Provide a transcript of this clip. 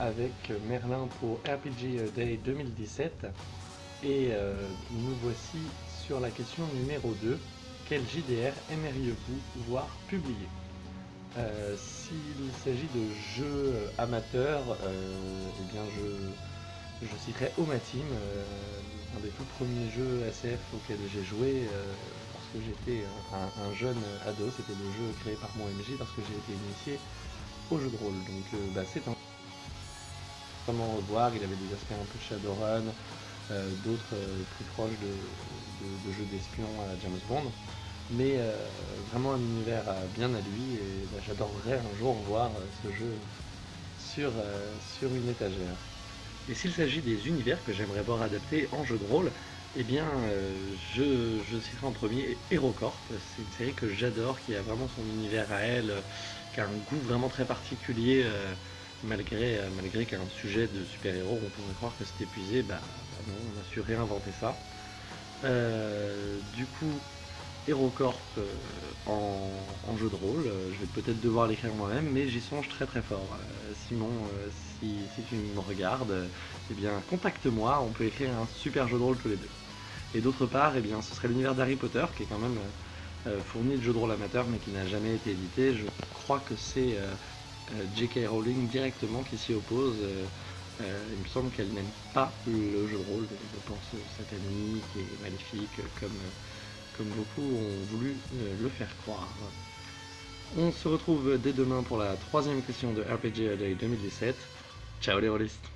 avec Merlin pour RPG Day 2017 et euh, nous voici sur la question numéro 2. Quel JDR aimeriez-vous voir publié? Euh, S'il s'agit de jeux amateurs, euh, eh bien je, je citerai Oma Team, un des tout premiers jeux SF auxquels j'ai joué lorsque j'étais un, jeune ado. C'était le jeu créé par mon MJ lorsque j'ai été initié jeu de rôle. Donc bah, c'est un vraiment revoir, il avait des aspects un peu Shadowrun, euh, d'autres euh, plus proches de, jeux d'espion à James Bond, mais euh, vraiment un univers bien à lui et bah, j'adorerais un jour voir ce jeu sur, une étagère. Et s'il s'agit des univers que j'aimerais voir adaptés en jeu de rôle, eh bien, je, je citerai en premier HeroCorp. C'est une série que j'adore, qui a vraiment son univers à elle, qui a un goût vraiment très particulier malgré, euh, malgré qu'un sujet de super-héros, on pourrait croire que c'est épuisé, bah, bah, non, on a su réinventer ça. Euh, du coup, HeroCorp euh, en, jeu de rôle, je vais peut-être devoir l'écrire moi-même, mais j'y songe très très fort. Simon, si, tu me regardes, eh bien contacte-moi, on peut écrire un super jeu de rôle tous les deux. Et d'autre part, eh bien, ce serait l'univers d'Harry Potter, qui est quand même fourni de jeux de rôle amateur, mais qui n'a jamais été édité. Je crois que c'est euh, J.K. Rowling directement qui s'y oppose. Euh, euh, il me semble qu'elle n'aime pas le jeu de rôle, je pense satanique et maléfique comme, comme beaucoup ont voulu le faire croire. On se retrouve dès demain pour la troisième question de RPG Day 2017. Ciao les rôlistes